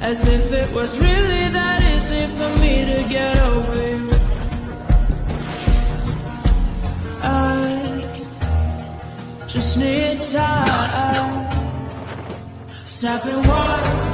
As if it was really that easy for me to get away. I just need time. Snapping one.